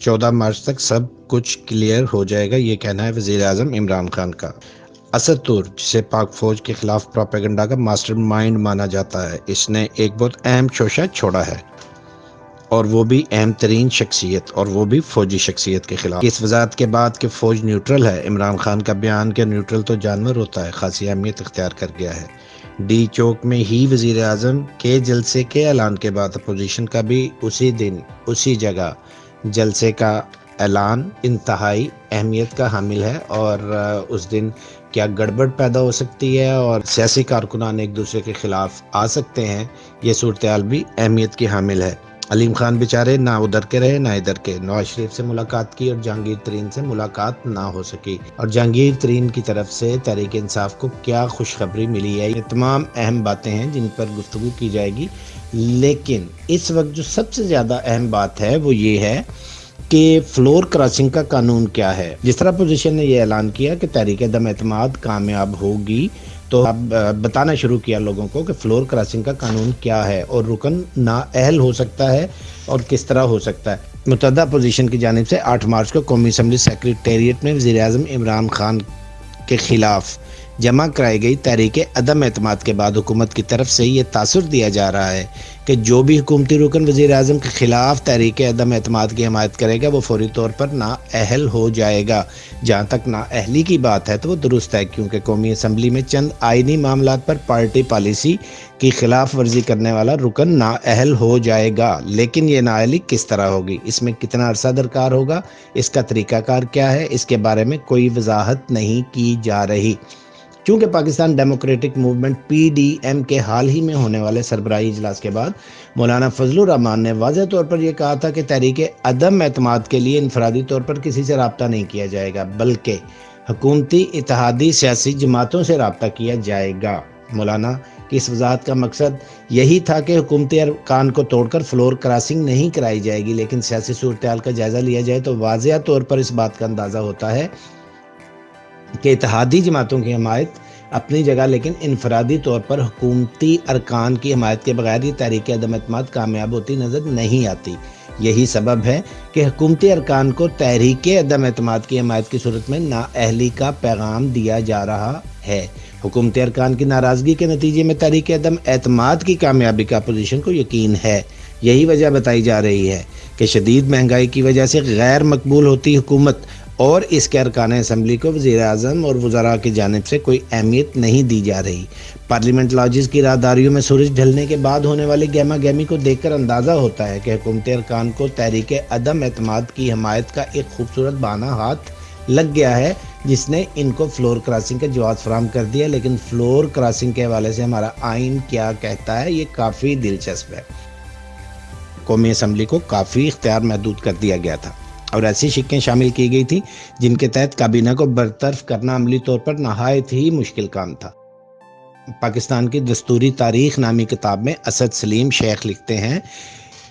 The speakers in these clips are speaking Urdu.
چودہ مارچ تک سب کچھ کلیئر ہو جائے گا، یہ کہنا ہے وزیر اعظم عمران خان کا۔ اسد تور، جسے پاک فوج کے خلاف پروپیگنڈا کا ماسٹر مائنڈ مانا جاتا ہے، اس نے ایک بہت اہم شوشہ چھوڑا ہے۔ اور وہ بھی اہم ترین شخصیت، اور وہ بھی فوجی شخصیت کے خلاف۔ اس وضاحت کے بعد کہ فوج نیوٹرل ہے، عمران خان کا بیان کہ نیوٹرل تو جانور ہوتا ہے، خاصی اہمیت اختیار کر گیا ہے۔ ڈی چوک میں ہی وزیر اعظم کے جلسے کے اعلان کے بعد اپوزیشن کا بھی اسی دن، اسی جگہ جلسے کا اعلان، انتہائی اہمیت کا حامل ہے اور اس دن کیا گڑبڑ پیدا ہو سکتی ہے اور سیاسی کارکنان ایک دوسرے کے خلاف آ سکتے ہیں، یہ صورتحال بھی اہمیت کی حامل ہے۔ علیم خان بیچارے نہ ادھر کے رہے، نہ ادھر کے۔ نواز شریف سے ملاقات کی اور جہانگیر ترین سے ملاقات نہ ہو سکی۔ اور جہانگیر ترین کی طرف سے تحریک انصاف کو کیا خوشخبری ملی ہے؟ یہ تمام اہم باتیں ہیں جن پر گفتگو کی جائے گی۔ لیکن اس وقت جو سب سے زیادہ اہم بات ہے وہ یہ ہے کہ فلور کراسنگ کا قانون کیا ہے۔ جس طرح پوزیشن نے یہ اعلان کیا کہ تحریک دم اعتماد کامیاب ہوگی، تو اب بتانا شروع کیا لوگوں کو کہ فلور کراسنگ کا قانون کیا ہے اور رکن نا اہل ہو سکتا ہے اور کس طرح ہو سکتا ہے۔ متحدہ پوزیشن کی جانب سے آٹھ مارچ کو قومی اسمبلی سیکریٹریٹ میں وزیر اعظم عمران خان کے خلاف جمع کرائی گئی تحریک عدم اعتماد کے بعد حکومت کی طرف سے یہ تاثر دیا جا رہا ہے کہ جو بھی حکومتی رکن وزیر اعظم کے خلاف تحریک عدم اعتماد کی حمایت کرے گا، وہ فوری طور پر نا اہل ہو جائے گا۔ جہاں تک نا اہلی کی بات ہے تو وہ درست ہے، کیونکہ قومی اسمبلی میں چند آئینی معاملات پر پارٹی پالیسی کی خلاف ورزی کرنے والا رکن نا اہل ہو جائے گا۔ لیکن یہ نا اہلی کس طرح ہوگی؟ اس میں کتنا عرصہ درکار ہوگا؟ اس کا طریقہ کار کیا ہے؟ اس کے بارے میں کوئی وضاحت نہیں کی جا رہی۔ چونکہ Pakistan Democratic Movement P D M کے حال ہی میں ہونے والے سربراہی اجلاس کے بعد، مولانا فضل الرحمان نے واضح طور پر یہ کہا تھا کہ تحریک عدم اعتماد کے لیے انفرادی طور پر کسی سے رابطہ نہیں کیا جائے گا، بلکہ حکومتی، اتحادی، سیاسی جماعتوں سے رابطہ کیا جائے گا۔ مولانا کی اس وضاحت کا مقصد یہی تھا کہ حکومتی ارکان کو توڑ کر فلور کراسنگ نہیں کرائی جائے گی، لیکن سیاسی صورتحال کا جائزہ لیا جائے تو واضح طور پر اس بات کا اندازہ ہوتا ہے کہ اتحادی جماعتوں کی حمایت اپنی جگہ لیکن انفرادی طور پر حکومتی ارکان کی حمایت کے بغیر یہ تحریک عدم اعتماد کامیاب ہوتی نظر نہیں آتی۔ یہی سبب ہے کہ حکومتی ارکان کو تحریک عدم اعتماد کی حمایت کی صورت میں نااہلی کا پیغام دیا جا رہا ہے۔ حکومتی ارکان کی ناراضگی کے نتیجے میں تحریک عدم اعتماد کی کامیابی کا اپوزیشن کو یقین ہے۔ یہی وجہ بتائی جا رہی ہے کہ شدید مہنگائی کی وجہ سے غیر مقبول ہوتی حکومت اور اس کے ارکان اسمبلی کو وزیر اعظم اور وزراء کی جانب سے کوئی اہمیت نہیں دی جا رہی۔ پارلیمنٹ لاجز کی راہداریوں میں سورج ڈھلنے کے بعد ہونے والی گیما گیمی کو دیکھ کر اندازہ ہوتا ہے کہ حکومتی ارکان کو تحریک عدم اعتماد کی حمایت کا ایک خوبصورت بہانہ ہاتھ لگ گیا ہے، جس نے ان کو فلور کراسنگ کا جواز فراہم کر دیا۔ لیکن فلور کراسنگ کے حوالے سے ہمارا آئین کیا کہتا ہے، یہ کافی دلچسپ ہے۔ قومی اسمبلی کو کافی اختیار محدود کر دیا گیا تھا۔ اور ایسی شکیں شامل کی گئی تھی جن کے تحت کابینہ کو برطرف کرنا عملی طور پر نہایت ہی مشکل کام تھا۔ پاکستان کی دستوری تاریخ نامی کتاب میں اسد سلیم شیخ لکھتے ہیں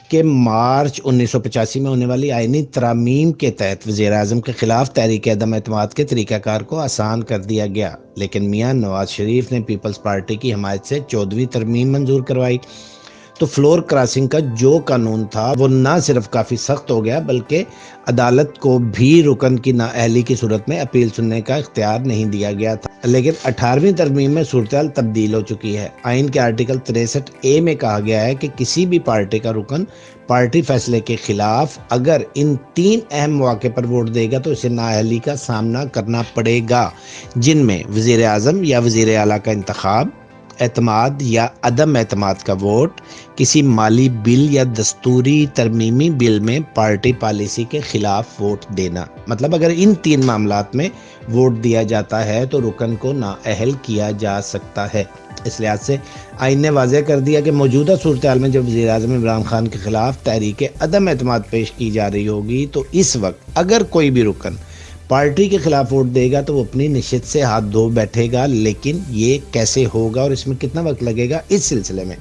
کہ مارچ انیس سو پچاسی میں ہونے والی آئینی ترامیم کے تحت وزیر اعظم کے خلاف تحریک عدم اعتماد کے طریقہ کار کو آسان کر دیا گیا، لیکن میاں نواز شریف نے پیپلز پارٹی کی حمایت سے چودویں ترمیم منظور کروائی۔ تو فلور کراسنگ کا جو قانون تھا وہ نہ صرف کافی سخت ہو گیا بلکہ عدالت کو بھی رکن کی نااہلی کی صورت میں اپیل سننے کا اختیار نہیں دیا گیا تھا۔ لیکن اٹھارویں ترمیم میں صورتحال تبدیل ہو چکی ہے۔ آئین کے آرٹیکل تریسٹھ اے میں کہا گیا ہے کہ کسی بھی پارٹی کا رکن پارٹی فیصلے کے خلاف اگر ان تین اہم مواقع پر ووٹ دے گا تو اسے نااہلی کا سامنا کرنا پڑے گا، جن میں وزیر اعظم یا وزیر اعلیٰ کا انتخاب اعتماد یا عدم اعتماد کا ووٹ کسی مالی بل یا دستوری ترمیمی بل میں پارٹی پالیسی کے خلاف ووٹ دینا۔ مطلب اگر ان تین معاملات میں ووٹ دیا جاتا ہے تو رکن کو نااہل کیا جا سکتا ہے۔ اس لحاظ سے آئین نے واضح کر دیا کہ موجودہ صورتحال میں جب وزیر اعظم عمران خان کے خلاف تحریک عدم اعتماد پیش کی جا رہی ہوگی تو اس وقت اگر کوئی بھی رکن پارٹی کے خلاف ووٹ دے گا تو وہ اپنی نشست سے ہاتھ دھو بیٹھے گا، لیکن یہ کیسے ہوگا اور اس میں کتنا وقت لگے گا، اس سلسلے میں۔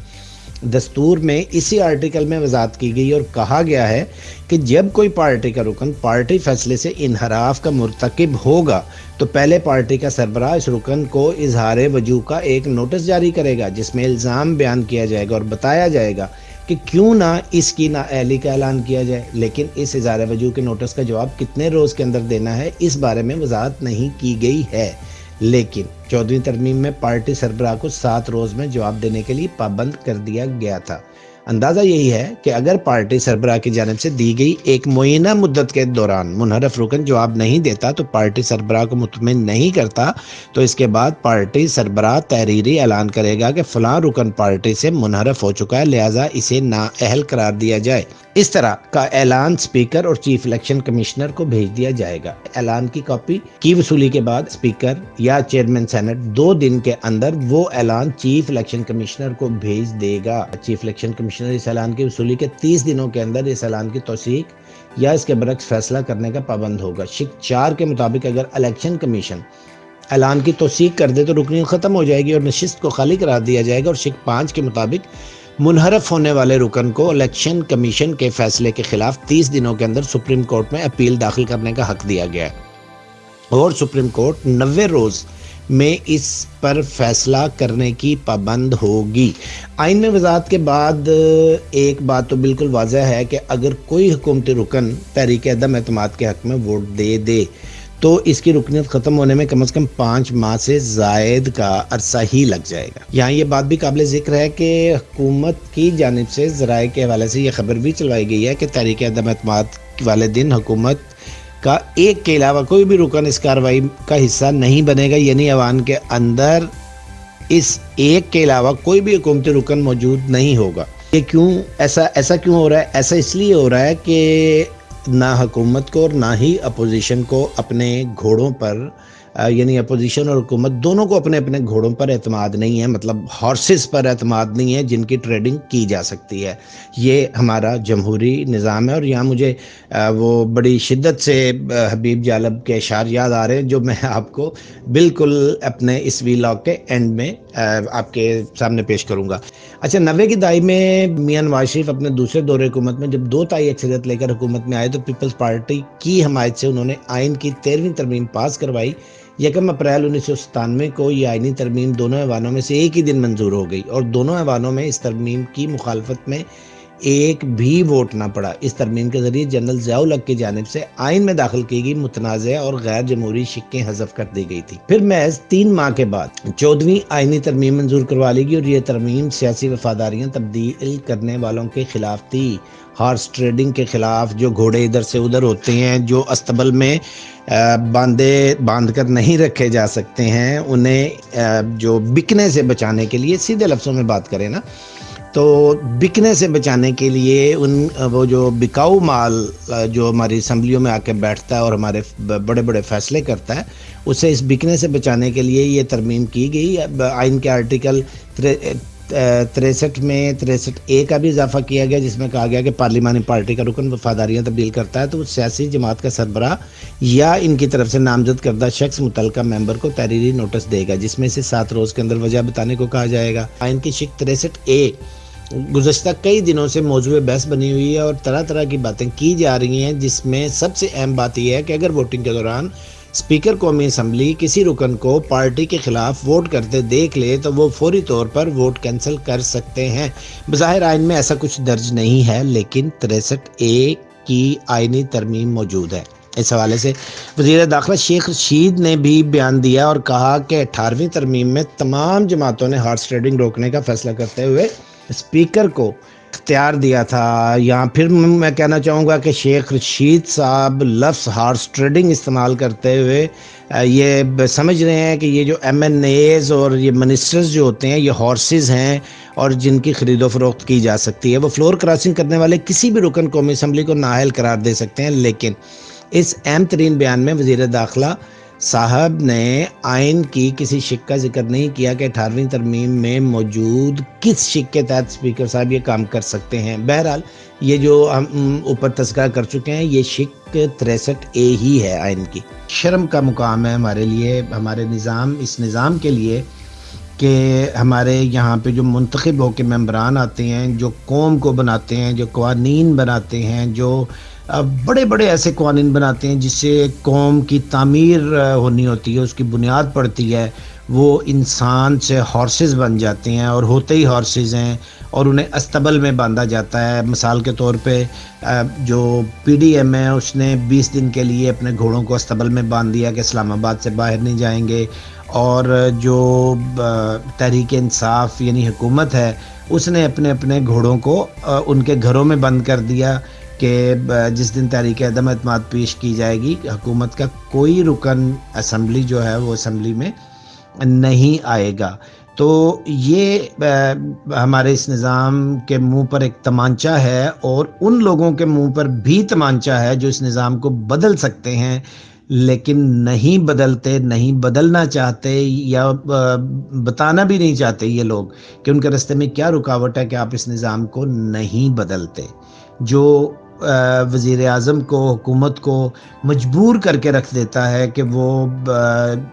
دستور میں اسی آرٹیکل میں وضاحت کی گئی اور کہا گیا ہے کہ جب کوئی پارٹی کا رکن پارٹی فیصلے سے انحراف کا مرتکب ہوگا تو پہلے پارٹی کا سربراہ اس رکن کو اظہار وجوہ کا ایک نوٹس جاری کرے گا، جس میں الزام بیان کیا جائے گا اور بتایا جائے گا کہ کیوں نہ اس کی نااہلی کا اعلان کیا جائے، لیکن اس اظہار وجوہ کے نوٹس کا جواب کتنے روز کے اندر دینا ہے، اس بارے میں وضاحت نہیں کی گئی ہے۔ لیکن چودویں ترمیم میں پارٹی سربراہ کو سات روز میں جواب دینے کے لیے پابند کر دیا گیا تھا۔ اندازہ یہی ہے کہ اگر پارٹی سربراہ کی جانب سے دی گئی ایک معینہ مدت کے دوران منحرف رکن جواب نہیں دیتا تو پارٹی سربراہ کو مطمئن نہیں کرتا، تو اس کے بعد پارٹی سربراہ تحریری اعلان کرے گا کہ فلاں رکن پارٹی سے منحرف ہو چکا ہے، لہٰذا اسے نااہل قرار دیا جائے۔ اس طرح کا اعلان سپیکر اور چیف الیکشن کمشنر کو بھیج دیا جائے گا۔ اعلان کی کاپی کی وصولی کے بعد سپیکر یا چیئرمین سینٹ دو دن کے اندر وہ اعلان چیف الیکشن کمشنر کو بھیج دے گا۔ چیف الیکشن کمشنر اس اعلان کی وصولی کے تیس دنوں کے اندر اس اعلان کی توثیق یا اس کے برعکس فیصلہ کرنے کا پابند ہوگا۔ شک چار کے مطابق اگر الیکشن کمیشن اعلان کی توثیق کر دے تو رکنی ختم ہو جائے گی اور نشست کو خالی قرار دیا جائے گا اور شک پانچ کے مطابق منحرف ہونے والے رکن کو الیکشن کمیشن کے فیصلے کے خلاف تیس دنوں کے اندر سپریم کورٹ میں اپیل داخل کرنے کا حق دیا گیا ہے۔ اور سپریم کورٹ نوے روز میں اس پر فیصلہ کرنے کی پابند ہوگی۔ آئین میں وضاحت کے بعد ایک بات تو بالکل واضح ہے کہ اگر کوئی حکومتی رکن تحریک عدم اعتماد کے حق میں ووٹ دے دے تو اس کی رکنیت ختم ہونے میں کم از کم پانچ ماہ سے زائد کا عرصہ ہی لگ جائے گا۔ یہاں یہ بات بھی قابل ذکر ہے کہ حکومت کی جانب سے ذرائع کے حوالے سے یہ خبر بھی چلوائی گئی ہے کہ تحریک عدم اعتماد والے دن حکومت کا ایک کے علاوہ کوئی بھی رکن اس کاروائی کا حصہ نہیں بنے گا یعنی عوام کے اندر اس ایک کے علاوہ کوئی بھی حکومتی رکن موجود نہیں ہوگا۔ یہ کیوں ایسا ایسا کیوں ہو رہا ہے؟ ایسا اس لیے ہو رہا ہے کہ نہ حکومت کو اور نہ ہی اپوزیشن کو اپنے گھوڑوں پر یعنی اپوزیشن اور حکومت دونوں کو اپنے اپنے گھوڑوں پر اعتماد نہیں ہے مطلب ہارسز پر اعتماد نہیں ہے جن کی ٹریڈنگ کی جا سکتی ہے۔ یہ ہمارا جمہوری نظام ہے اور یہاں مجھے وہ بڑی شدت سے حبیب جالب کے اشار یاد آ رہے ہیں جو میں آپ کو بالکل اپنے اس ویلاگ کے اینڈ میں آپ کے سامنے پیش کروں گا۔ اچھا نوے کی دہائی میں میاں نواز شریف اپنے دوسرے دور حکومت میں جب دو تائی اکثریت لے کر حکومت میں آئے تو پیپلز پارٹی کی حمایت سے انہوں نے آئین کی تیرہویں ترمیم پاس کروائی۔ یکم اپریل انیس سو ستانوے کو یہ آئینی ترمیم دونوں ایوانوں میں سے ایک ہی دن منظور ہو گئی اور دونوں ایوانوں میں اس ترمیم کی مخالفت میں ایک بھی ووٹ نہ پڑا۔ اس ترمیم کے ذریعے جنرل ضیاء الگ کی جانب سے آئین میں داخل کی گئی متنازع اور غیر جمہوری شکیں حذف کر دی گئی تھی۔ پھر محض تین ماہ کے بعد چودویں آئینی ترمیم منظور کروا لی گئی اور یہ ترمیم سیاسی وفاداریاں تبدیل کرنے والوں کے خلاف تھی۔ ہارس ٹریڈنگ کے خلاف جو گھوڑے ادھر سے ادھر ہوتے ہیں، جو استبل میں باندھے، باندھ کر نہیں رکھے جا سکتے ہیں، انہیں جو بکنے سے بچانے کے لیے سیدھے لفظوں میں بات کریں نا تو بکنے سے بچانے کے لیے ان، وہ جو بکاؤ مال، جو ہماری اسمبلیوں میں آ کے بیٹھتا ہے اور ہمارے بڑے بڑے فیصلے کرتا ہے، اسے اس بکنے سے بچانے کے لیے یہ ترمیم کی گئی۔ آئین کے آرٹیکل تریسٹھ میں تریسٹھ اے کا بھی اضافہ کیا گیا، جس میں کہا گیا کہ پارلیمانی پارٹی کا رکن وفاداریاں تبدیل کرتا ہے، تو وہ سیاسی جماعت کا سربراہ یا ان کی طرف سے نامزد کردہ شخص متعلقہ ممبر کو تحریری نوٹس دے گا، جس میں سے سات روز کے اندر وجہ بتانے کو کہا جائے گا۔ آئین کی شک تریسٹھ اے گزشتہ کئی دنوں سے موضوع بحث بنی ہوئی ہے اور طرح طرح کی باتیں کی جا رہی ہیں، جس میں سب سے اہم بات یہ ہے کہ اگر ووٹنگ کے دوران اسپیکر قومی اسمبلی کسی رکن کو پارٹی کے خلاف ووٹ کرتے دیکھ لے تو وہ فوری طور پر ووٹ کینسل کر سکتے ہیں۔ بظاہر آئین میں ایسا کچھ درج نہیں ہے، لیکن تریسٹھ اے کی آئینی ترمیم موجود ہے۔ اس حوالے سے وزیر داخلہ شیخ رشید نے بھی بیان دیا اور کہا کہ اٹھارہویں ترمیم میں تمام جماعتوں نے ہارس ٹریڈنگ روکنے کا فیصلہ کرتے ہوئے اسپیکر کو اختیار دیا تھا یہاں پھر میں کہنا چاہوں گا کہ شیخ رشید صاحب لفظ ہارس ٹریڈنگ استعمال کرتے ہوئے یہ سمجھ رہے ہیں کہ یہ جو ایم این ایز اور یہ منسٹرز جو ہوتے ہیں، یہ ہارسز ہیں اور جن کی خرید و فروخت کی جا سکتی ہے، وہ فلور کراسنگ کرنے والے کسی بھی رکن قومی اسمبلی کو نااہل قرار دے سکتے ہیں، لیکن اس اہم ترین بیان میں وزیر داخلہ صاحب نے آئین کی کسی شک کا ذکر نہیں کیا کہ اٹھارہویں ترمیم میں موجود کس شک کے تحت اسپیکر صاحب یہ کام کر سکتے ہیں۔ بہرحال، یہ جو ہم اوپر تذکرہ کر چکے ہیں، یہ شک تریسٹھ اے ہی ہے آئین کی۔ شرم کا مقام ہے ہمارے لیے، ہمارے نظام، اس نظام کے لیے کہ ہمارے یہاں پہ جو منتخب ہو کے ممبران آتے ہیں، جو قوم کو بناتے ہیں، جو قوانین بناتے ہیں، جو بڑے بڑے ایسے قوانین بناتے ہیں جس سے قوم کی تعمیر ہونی ہوتی ہے، اس کی بنیاد پڑتی ہے۔ وہ انسان سے ہارسز بن جاتے ہیں اور ہوتے ہی ہارسز ہیں اور انہیں استبل میں باندھا جاتا ہے۔ مثال کے طور پہ جو پی ڈی ایم ہے، اس نے بیس دن کے لیے اپنے گھوڑوں کو استبل میں باندھ دیا کہ اسلام آباد سے باہر نہیں جائیں گے۔ اور جو تحریک انصاف یعنی حکومت ہے، اس نے اپنے اپنے گھوڑوں کو ان کے گھروں میں بند کر دیا۔ کہ جس دن تحریک عدم اعتماد پیش کی جائے گی، حکومت کا کوئی رکن اسمبلی جو ہے وہ اسمبلی میں نہیں آئے گا۔ تو یہ ہمارے اس نظام کے منہ پر ایک تمانچہ ہے اور ان لوگوں کے منہ پر بھی تمانچہ ہے جو اس نظام کو بدل سکتے ہیں، لیکن نہیں بدلتے، نہیں بدلنا چاہتے یا بتانا بھی نہیں چاہتے یہ لوگ کہ ان کے رستے میں کیا رکاوٹ ہے کہ آپ اس نظام کو نہیں بدلتے۔ جو وزیر اعظم کو، حکومت کو مجبور کر کے رکھ دیتا ہے کہ وہ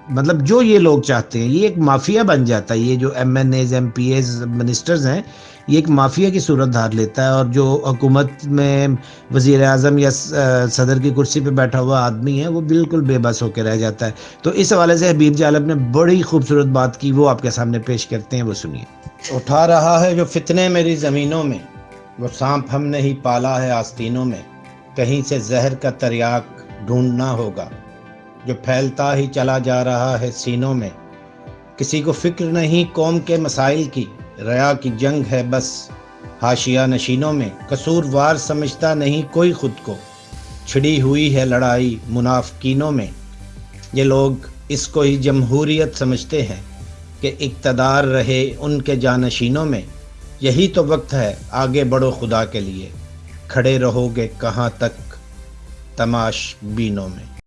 مطلب جو یہ لوگ چاہتے ہیں، یہ ایک مافیا بن جاتا ہے۔ یہ جو M N As, M P As ministers ہیں، یہ ایک مافیا کی صورت دھار لیتا ہے اور جو حکومت میں وزیر اعظم یا صدر کی کرسی پہ بیٹھا ہوا آدمی ہے، وہ بالکل بے بس ہو کے رہ جاتا ہے۔ تو اس حوالے سے حبیب جالب نے بڑی خوبصورت بات کی وہ آپ کے سامنے پیش کرتے ہیں، وہ سنیے۔ اٹھا رہا ہے جو فتنے میری زمینوں میں وہ سانپ ہم نے ہی پالا ہے آستینوں میں۔ کہیں سے زہر کا تریاک ڈھونڈنا ہوگا۔ جو پھیلتا ہی چلا جا رہا ہے سینوں میں۔ کسی کو فکر نہیں قوم کے مسائل کی۔ ریا کی جنگ ہے بس۔ حاشیہ نشینوں میں۔ قصور وار سمجھتا نہیں کوئی خود کو۔ چھڑی ہوئی ہے لڑائی منافقینوں میں۔ یہ لوگ اس کو ہی جمہوریت سمجھتے ہیں کہ اقتدار رہے ان کے جانشینوں میں۔ یہی تو وقت ہے، آگے بڑھو خدا کے لیے۔ کھڑے رہو گے کہاں تک؟ تماش بینوں میں۔